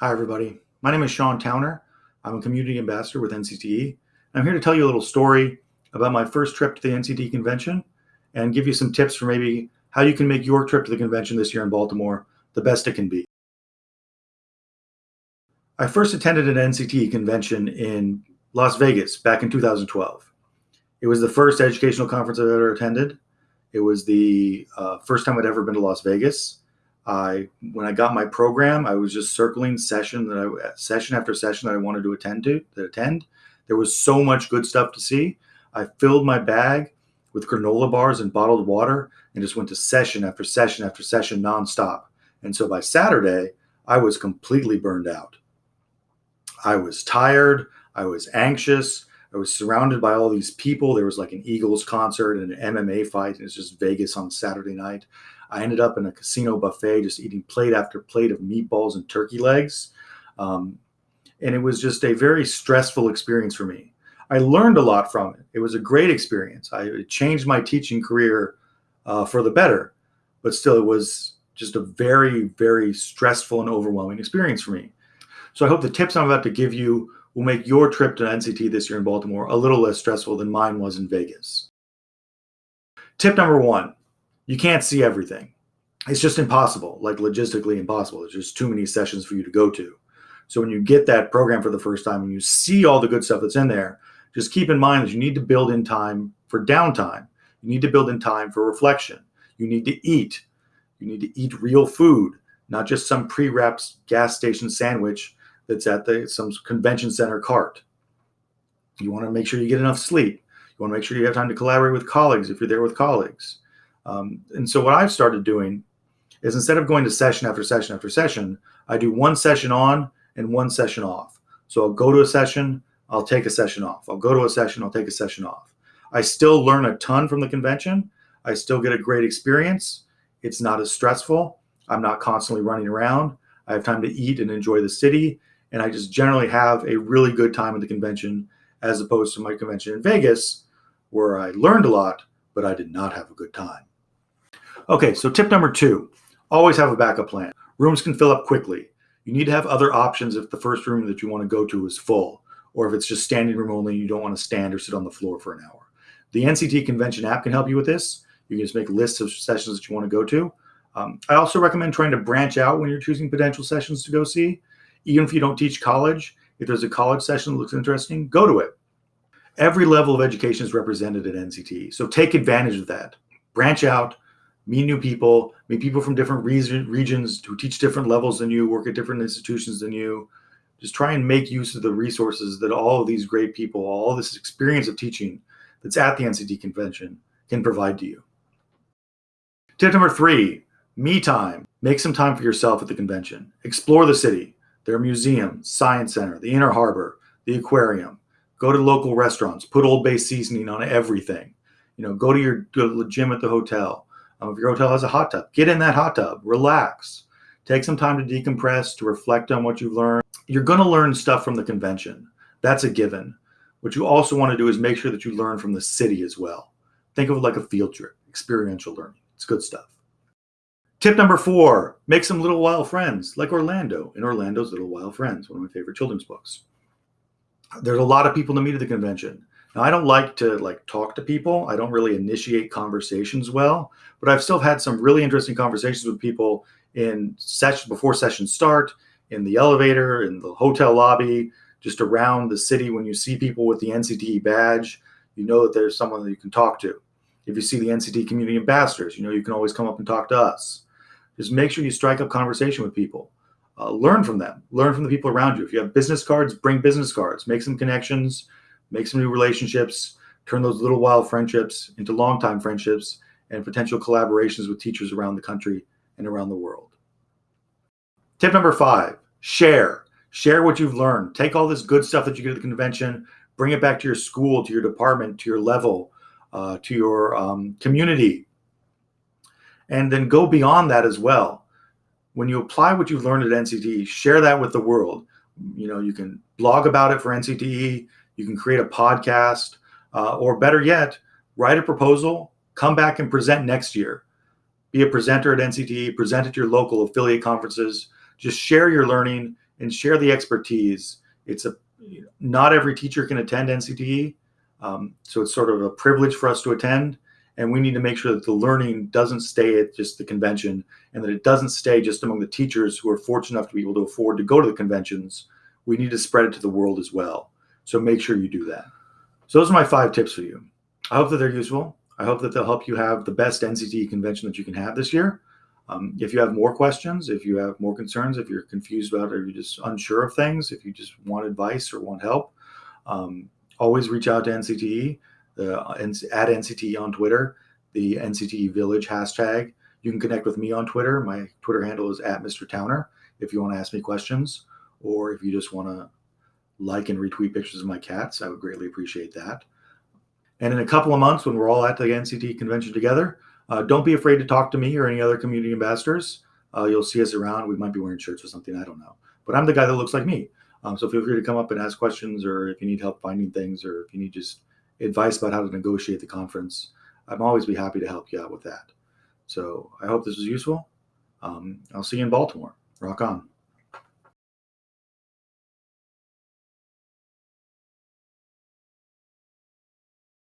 Hi, everybody. My name is Sean Towner. I'm a community ambassador with NCTE. I'm here to tell you a little story about my first trip to the NCTE convention and give you some tips for maybe how you can make your trip to the convention this year in Baltimore the best it can be. I first attended an NCTE convention in Las Vegas back in 2012. It was the first educational conference I've ever attended. It was the uh, first time I'd ever been to Las Vegas. I when I got my program, I was just circling session that I session after session that I wanted to attend to to attend. There was so much good stuff to see. I filled my bag with granola bars and bottled water and just went to session after session after session nonstop. And so by Saturday, I was completely burned out. I was tired. I was anxious. I was surrounded by all these people. There was like an Eagles concert and an MMA fight. And it's just Vegas on Saturday night. I ended up in a casino buffet, just eating plate after plate of meatballs and turkey legs. Um, and it was just a very stressful experience for me. I learned a lot from it. It was a great experience. I it changed my teaching career uh, for the better, but still, it was just a very, very stressful and overwhelming experience for me. So I hope the tips I'm about to give you will make your trip to NCTE this year in Baltimore a little less stressful than mine was in Vegas. Tip number one you can't see everything. It's just impossible, like logistically impossible. There's just too many sessions for you to go to. So when you get that program for the first time and you see all the good stuff that's in there, just keep in mind that you need to build in time for downtime. You need to build in time for reflection. You need to eat. You need to eat real food, not just some pre-wrapped gas station sandwich that's at the some convention center cart. You want to make sure you get enough sleep. You want to make sure you have time to collaborate with colleagues if you're there with colleagues. Um, and so what I've started doing is instead of going to session after session after session, I do one session on and one session off. So I'll go to a session, I'll take a session off. I'll go to a session, I'll take a session off. I still learn a ton from the convention. I still get a great experience. It's not as stressful. I'm not constantly running around. I have time to eat and enjoy the city. And I just generally have a really good time at the convention as opposed to my convention in Vegas, where I learned a lot, but I did not have a good time. Okay, so tip number two, always have a backup plan. Rooms can fill up quickly. You need to have other options if the first room that you want to go to is full, or if it's just standing room only, and you don't want to stand or sit on the floor for an hour. The NCTE Convention app can help you with this. You can just make lists of sessions that you want to go to. Um, I also recommend trying to branch out when you're choosing potential sessions to go see. Even if you don't teach college, if there's a college session that looks interesting, go to it. Every level of education is represented at NCTE, so take advantage of that. Branch out, meet new people, meet people from different region, regions who teach different levels than you, work at different institutions than you. Just try and make use of the resources that all of these great people, all this experience of teaching that's at the NCTE convention can provide to you. Tip number three, me time. Make some time for yourself at the convention. Explore the city. There museum, science center, the inner harbor, the aquarium. Go to local restaurants. Put Old Bay seasoning on everything. You know, go to your, go to gym at the hotel. Um, if your hotel has a hot tub, get in that hot tub, relax, take some time to decompress, to reflect on what you've learned. You're going to learn stuff from the convention. That's a given. What you also want to do is make sure that you learn from the city as well. Think of it like a field trip, experiential learning. It's good stuff. Tip number four, make some little wild friends like Orlando in Orlando's Little-While Friends, one of my favorite children's books. There's a lot of people to meet at the convention. Now, I don't like to like talk to people. I don't really initiate conversations well, but I've still had some really interesting conversations with people in session before sessions start, in the elevator, in the hotel lobby, just around the city. When you see people with the NCTE badge, you know that there's someone that you can talk to. If you see the NCTE community ambassadors, you know you can always come up and talk to us. Just make sure you strike up conversation with people. Uh, learn from them. Learn from the people around you. If you have business cards, bring business cards. Make some connections make some new relationships, turn those little wild friendships into long-time friendships and potential collaborations with teachers around the country and around the world. Tip number five, share. Share what you've learned. Take all this good stuff that you get at the convention, bring it back to your school, to your department, to your level, uh, to your um, community, and then go beyond that as well. When you apply what you've learned at NCTE, share that with the world. You know, you can blog about it for NCTE, you can create a podcast, uh, or better yet, write a proposal, come back and present next year. Be a presenter at NCTE, present at your local affiliate conferences. Just share your learning and share the expertise. It's a not every teacher can attend NCTE, um, so it's sort of a privilege for us to attend. And we need to make sure that the learning doesn't stay at just the convention and that it doesn't stay just among the teachers who are fortunate enough to be able to afford to go to the conventions. We need to spread it to the world as well. So make sure you do that. So those are my five tips for you. I hope that they're useful. I hope that they'll help you have the best NCTE convention that you can have this year. Um, if you have more questions, if you have more concerns, if you're confused about it, or you're just unsure of things, if you just want advice or want help, um, always reach out to NCTE, the, at NCTE on Twitter, the NCTE Village hashtag. You can connect with me on Twitter. My Twitter handle is at Mr. Towner if you want to ask me questions, or if you just want to like and retweet pictures of my cats, I would greatly appreciate that. And in a couple of months, when we're all at the NCTE convention together, uh, don't be afraid to talk to me or any other community ambassadors. Uh, you'll see us around. We might be wearing shirts or something. I don't know. But I'm the guy that looks like me. Um, so feel free to come up and ask questions, or if you need help finding things, or if you need just advice about how to negotiate the conference, I'm always be happy to help you out with that. So I hope this was useful. Um, I'll see you in Baltimore. Rock on.